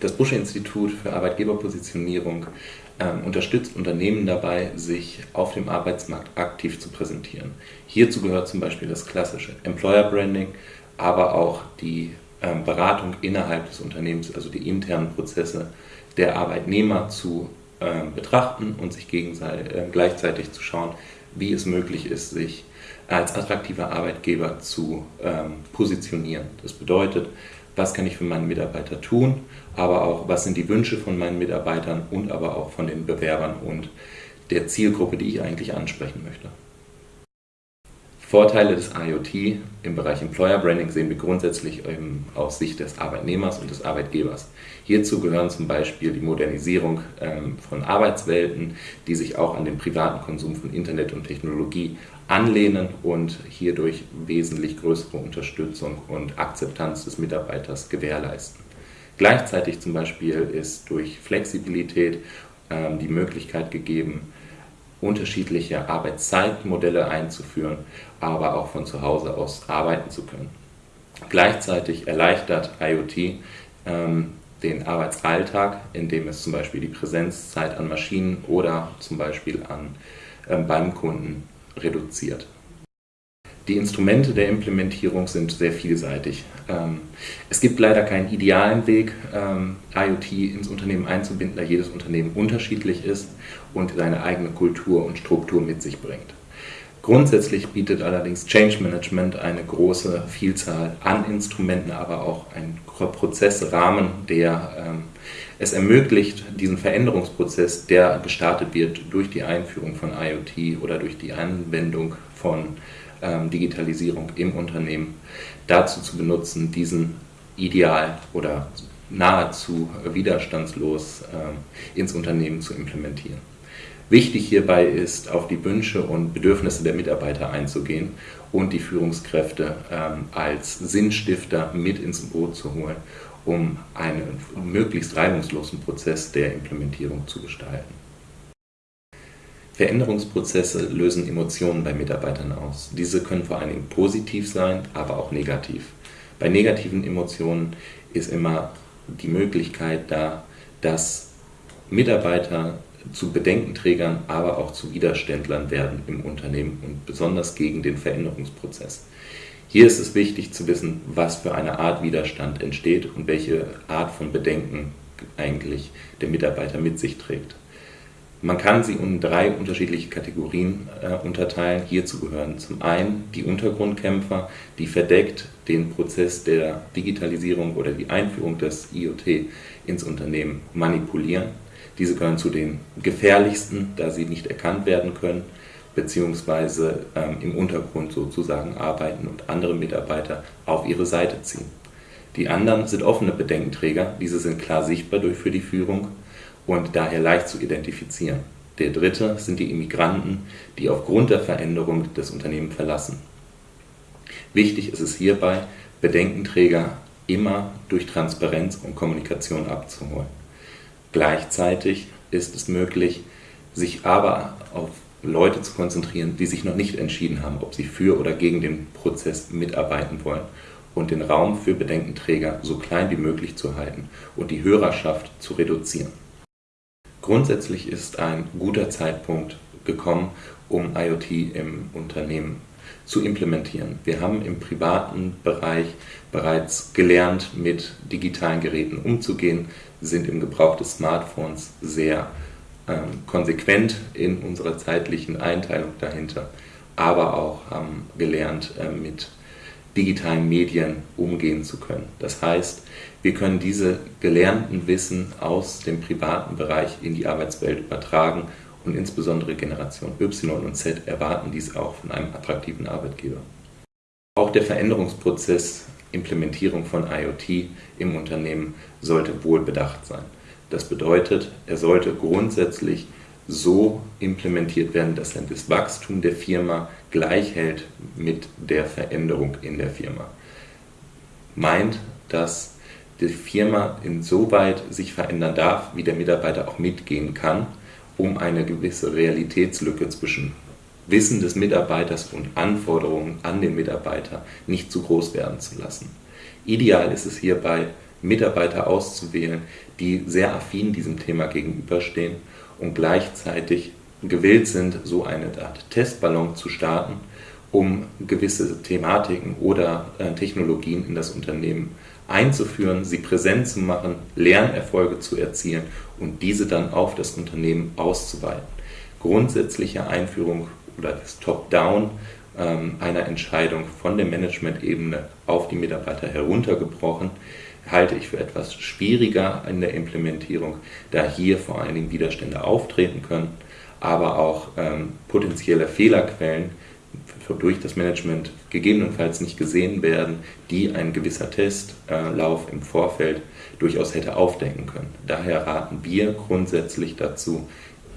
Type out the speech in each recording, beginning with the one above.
Das Busche Institut für Arbeitgeberpositionierung ähm, unterstützt Unternehmen dabei, sich auf dem Arbeitsmarkt aktiv zu präsentieren. Hierzu gehört zum Beispiel das klassische Employer Branding, aber auch die ähm, Beratung innerhalb des Unternehmens, also die internen Prozesse der Arbeitnehmer zu ähm, betrachten und sich äh, gleichzeitig zu schauen, wie es möglich ist, sich als attraktiver Arbeitgeber zu ähm, positionieren. Das bedeutet, was kann ich für meinen Mitarbeiter tun, aber auch, was sind die Wünsche von meinen Mitarbeitern und aber auch von den Bewerbern und der Zielgruppe, die ich eigentlich ansprechen möchte. Vorteile des IoT im Bereich Employer Branding sehen wir grundsätzlich aus Sicht des Arbeitnehmers und des Arbeitgebers. Hierzu gehören zum Beispiel die Modernisierung ähm, von Arbeitswelten, die sich auch an den privaten Konsum von Internet und Technologie anlehnen und hierdurch wesentlich größere Unterstützung und Akzeptanz des Mitarbeiters gewährleisten. Gleichzeitig zum Beispiel ist durch Flexibilität ähm, die Möglichkeit gegeben, unterschiedliche Arbeitszeitmodelle einzuführen, aber auch von zu Hause aus arbeiten zu können. Gleichzeitig erleichtert IoT ähm, den Arbeitsalltag, indem es zum Beispiel die Präsenzzeit an Maschinen oder zum Beispiel an, ähm, beim Kunden reduziert. Die Instrumente der Implementierung sind sehr vielseitig. Ähm, es gibt leider keinen idealen Weg, ähm, IoT ins Unternehmen einzubinden, da jedes Unternehmen unterschiedlich ist und seine eigene Kultur und Struktur mit sich bringt. Grundsätzlich bietet allerdings Change Management eine große Vielzahl an Instrumenten, aber auch einen Prozessrahmen, der ähm, es ermöglicht, diesen Veränderungsprozess, der gestartet wird durch die Einführung von IoT oder durch die Anwendung von ähm, Digitalisierung im Unternehmen dazu zu benutzen, diesen ideal oder nahezu widerstandslos äh, ins Unternehmen zu implementieren. Wichtig hierbei ist, auf die Wünsche und Bedürfnisse der Mitarbeiter einzugehen und die Führungskräfte ähm, als Sinnstifter mit ins Boot zu holen, um einen möglichst reibungslosen Prozess der Implementierung zu gestalten. Veränderungsprozesse lösen Emotionen bei Mitarbeitern aus. Diese können vor allen Dingen positiv sein, aber auch negativ. Bei negativen Emotionen ist immer die Möglichkeit da, dass Mitarbeiter zu Bedenkenträgern, aber auch zu Widerständlern werden im Unternehmen und besonders gegen den Veränderungsprozess. Hier ist es wichtig zu wissen, was für eine Art Widerstand entsteht und welche Art von Bedenken eigentlich der Mitarbeiter mit sich trägt. Man kann sie in drei unterschiedliche Kategorien äh, unterteilen. Hierzu gehören zum einen die Untergrundkämpfer, die verdeckt den Prozess der Digitalisierung oder die Einführung des IoT ins Unternehmen manipulieren. Diese gehören zu den gefährlichsten, da sie nicht erkannt werden können, beziehungsweise ähm, im Untergrund sozusagen arbeiten und andere Mitarbeiter auf ihre Seite ziehen. Die anderen sind offene Bedenkenträger, diese sind klar sichtbar durch für die Führung und daher leicht zu identifizieren. Der dritte sind die Immigranten, die aufgrund der Veränderung das Unternehmen verlassen. Wichtig ist es hierbei, Bedenkenträger immer durch Transparenz und Kommunikation abzuholen. Gleichzeitig ist es möglich, sich aber auf Leute zu konzentrieren, die sich noch nicht entschieden haben, ob sie für oder gegen den Prozess mitarbeiten wollen und den Raum für Bedenkenträger so klein wie möglich zu halten und die Hörerschaft zu reduzieren. Grundsätzlich ist ein guter Zeitpunkt gekommen, um IoT im Unternehmen zu implementieren. Wir haben im privaten Bereich bereits gelernt, mit digitalen Geräten umzugehen, sind im Gebrauch des Smartphones sehr ähm, konsequent in unserer zeitlichen Einteilung dahinter, aber auch haben gelernt, äh, mit digitalen Medien umgehen zu können. Das heißt, wir können diese gelernten Wissen aus dem privaten Bereich in die Arbeitswelt übertragen und insbesondere Generation Y und Z erwarten dies auch von einem attraktiven Arbeitgeber. Auch der Veränderungsprozess Implementierung von IoT im Unternehmen sollte wohl bedacht sein. Das bedeutet, er sollte grundsätzlich so implementiert werden, dass er das Wachstum der Firma gleich hält mit der Veränderung in der Firma. Meint, dass die Firma insoweit sich verändern darf, wie der Mitarbeiter auch mitgehen kann, um eine gewisse Realitätslücke zwischen Wissen des Mitarbeiters und Anforderungen an den Mitarbeiter nicht zu groß werden zu lassen. Ideal ist es hierbei, Mitarbeiter auszuwählen, die sehr affin diesem Thema gegenüberstehen und gleichzeitig gewillt sind, so eine Art Testballon zu starten, um gewisse Thematiken oder äh, Technologien in das Unternehmen einzuführen, sie präsent zu machen, Lernerfolge zu erzielen und diese dann auf das Unternehmen auszuweiten. Grundsätzliche Einführung oder das Top-Down einer Entscheidung von der Management-Ebene auf die Mitarbeiter heruntergebrochen, halte ich für etwas schwieriger in der Implementierung, da hier vor allen Dingen Widerstände auftreten können, aber auch ähm, potenzielle Fehlerquellen durch das Management gegebenenfalls nicht gesehen werden, die ein gewisser Testlauf im Vorfeld durchaus hätte aufdecken können. Daher raten wir grundsätzlich dazu,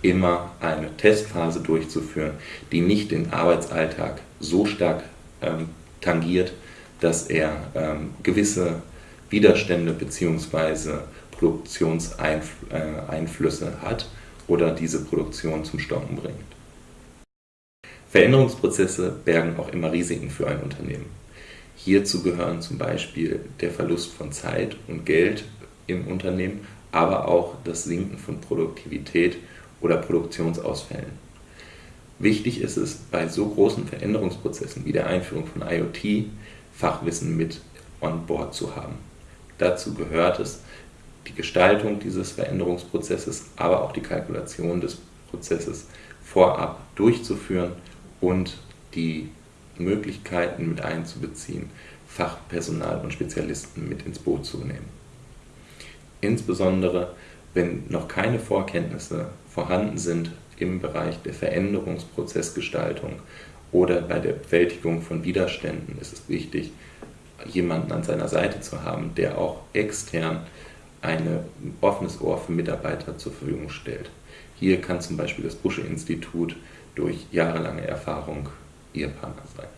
immer eine Testphase durchzuführen, die nicht den Arbeitsalltag so stark ähm, tangiert, dass er ähm, gewisse Widerstände bzw. Produktionseinflüsse äh, hat oder diese Produktion zum Stoppen bringt. Veränderungsprozesse bergen auch immer Risiken für ein Unternehmen. Hierzu gehören zum Beispiel der Verlust von Zeit und Geld im Unternehmen, aber auch das Sinken von Produktivität oder Produktionsausfällen. Wichtig ist es, bei so großen Veränderungsprozessen wie der Einführung von IoT Fachwissen mit on board zu haben. Dazu gehört es, die Gestaltung dieses Veränderungsprozesses, aber auch die Kalkulation des Prozesses vorab durchzuführen und die Möglichkeiten mit einzubeziehen, Fachpersonal und Spezialisten mit ins Boot zu nehmen. Insbesondere, wenn noch keine Vorkenntnisse vorhanden sind im Bereich der Veränderungsprozessgestaltung oder bei der Bewältigung von Widerständen, ist es wichtig, jemanden an seiner Seite zu haben, der auch extern ein offenes Ohr für Mitarbeiter zur Verfügung stellt. Hier kann zum Beispiel das Busche-Institut durch jahrelange Erfahrung Ihr Partner sein.